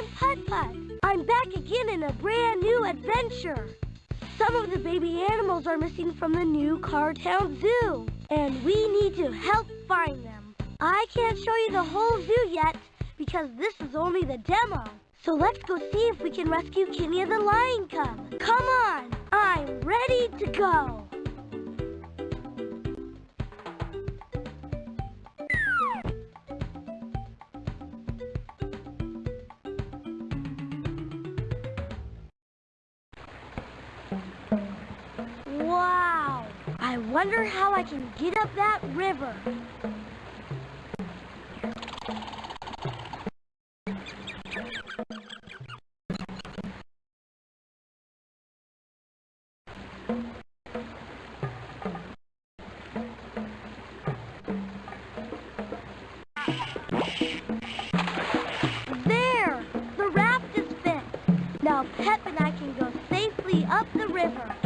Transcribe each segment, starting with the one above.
I'm Putt Putt. I'm back again in a brand new adventure. Some of the baby animals are missing from the new Cartown Zoo, and we need to help find them. I can't show you the whole zoo yet because this is only the demo. So let's go see if we can rescue Kenya the lion cub. Come on, I'm ready to go. Wonder how I can get up that river. There! The raft is fixed. Now Pep and I can go safely up the river.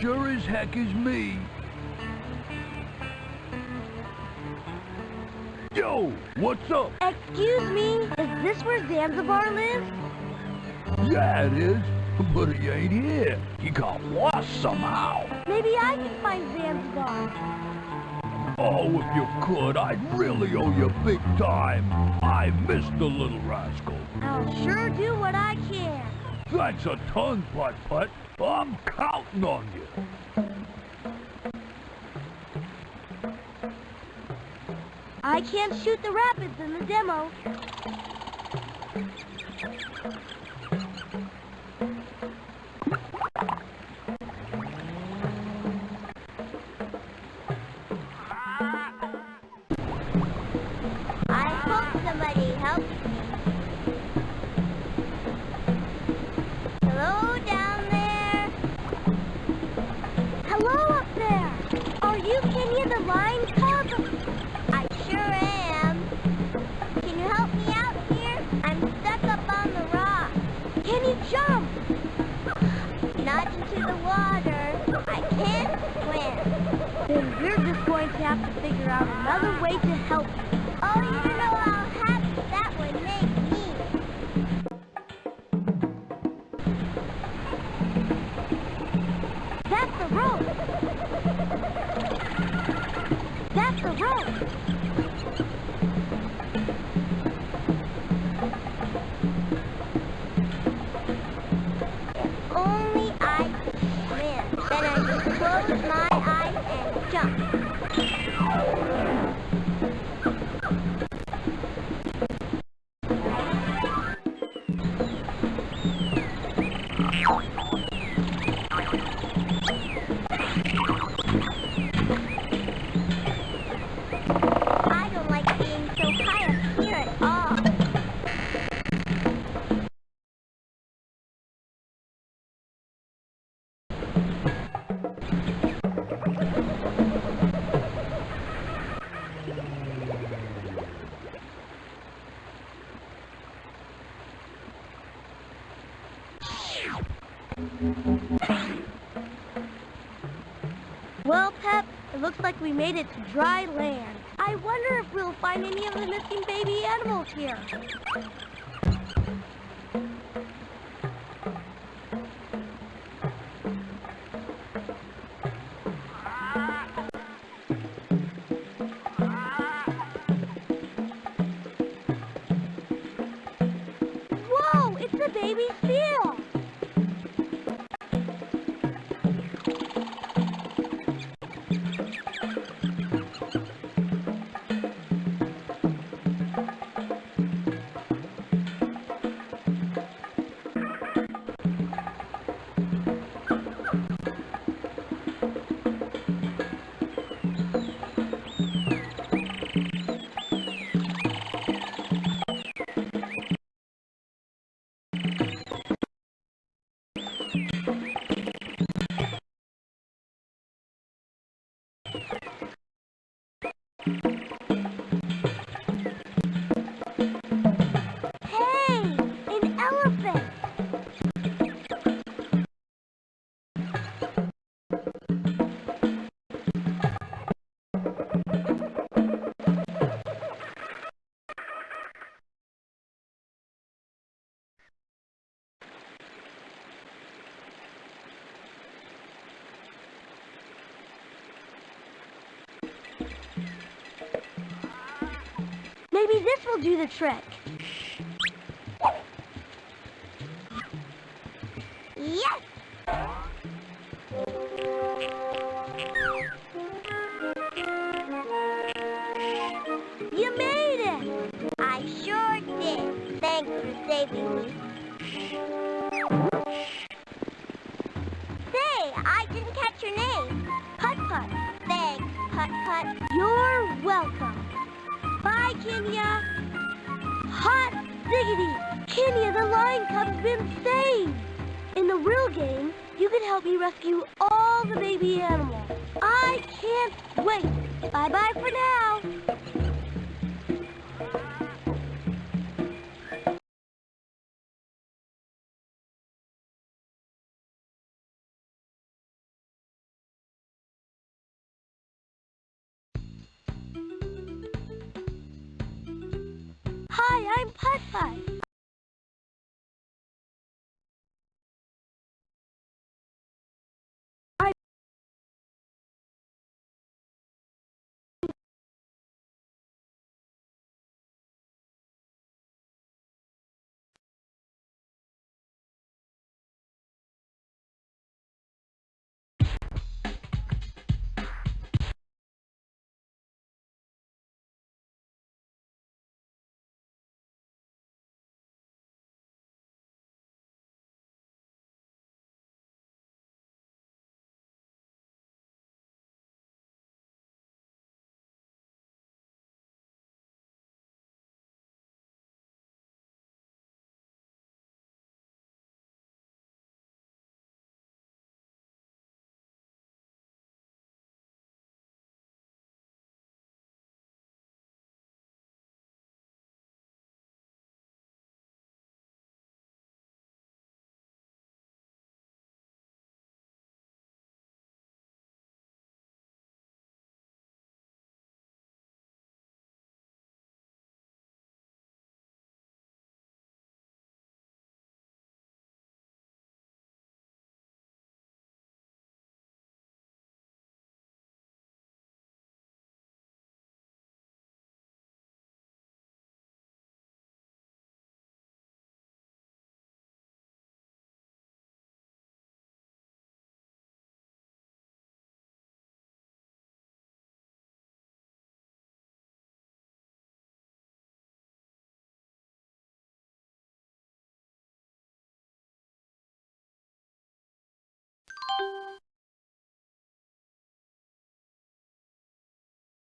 Sure as heck is me. Yo, what's up? Excuse me, is this where Zanzibar lives? Yeah, it is. But he ain't here. He got lost somehow. Maybe I can find Zanzibar. Oh, if you could, I'd really owe you big time. I missed the little rascal. I'll sure do what I can. Thanks a ton, Putt Putt. I'm counting on you. I can't shoot the rapids in the demo. The water. I can't swim. Then we're just going to have to figure out another way to help looks like we made it to dry land. I wonder if we'll find any of the missing baby animals here. Will do the trick. Yes! You made it! I sure did. Thanks for saving me. Say, I didn't catch your name. Putt Putt. Thanks, Putt Putt. You're welcome. Bye, Kenya. Diggity! The lion cub's been saved! In the real game, you can help me rescue all the baby animals. I can't wait. Bye-bye for now. Hi, I'm Putt Putt.